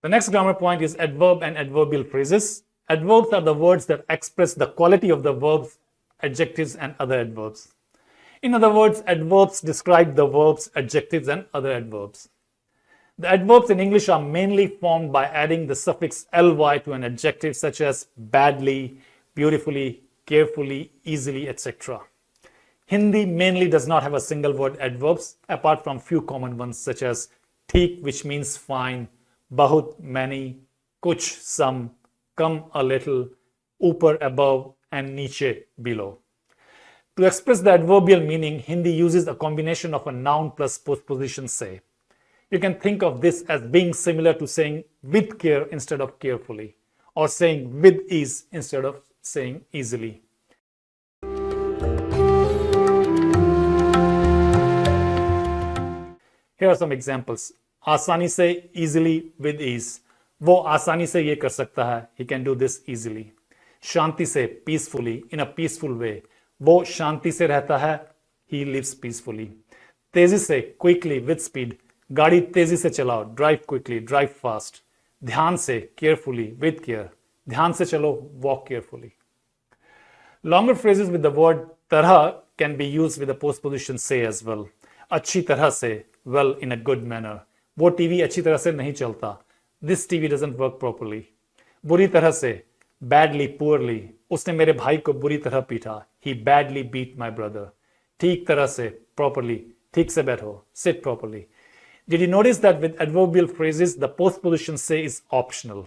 The next grammar point is adverb and adverbial phrases. Adverbs are the words that express the quality of the verbs, adjectives, and other adverbs. In other words, adverbs describe the verbs, adjectives, and other adverbs. The adverbs in English are mainly formed by adding the suffix ly to an adjective such as badly, beautifully, carefully, easily, etc. Hindi mainly does not have a single word adverbs apart from few common ones such as theek which means fine, bahut many, kuch some, kam a little, upar above and niche below. To express the adverbial meaning, Hindi uses a combination of a noun plus postposition se. You can think of this as being similar to saying with care instead of carefully, or saying with ease instead of saying easily. Here are some examples. आसानी से easily with ease वो आसानी से ये कर सकता है he can do this easily शांति से पीसफुली इन अ पीसफुल वे वो शांति से रहता है ही लिव्स पीसफुली तेज़ी से क्विकली विद स्पीड गाड़ी तेज़ी से चलाओ ड्राइव क्विकली ड्राइव फास्ट ध्यान से केयरफुली विद केयर ध्यान से चलो walk carefully longer phrases with the word tarah can be used with post position से एज वेल अच्छी तरह से well in a good manner वो टीवी अच्छी तरह से नहीं चलता। This TV doesn't work properly बुरी तरह से बैडली पुअरली उसने मेरे भाई को बुरी तरह पीटा। He badly beat my brother ठीक तरह से प्रॉपरली ठीक से बैठो sit properly did you notice that with adverbial phrases the post position से इज़ optional?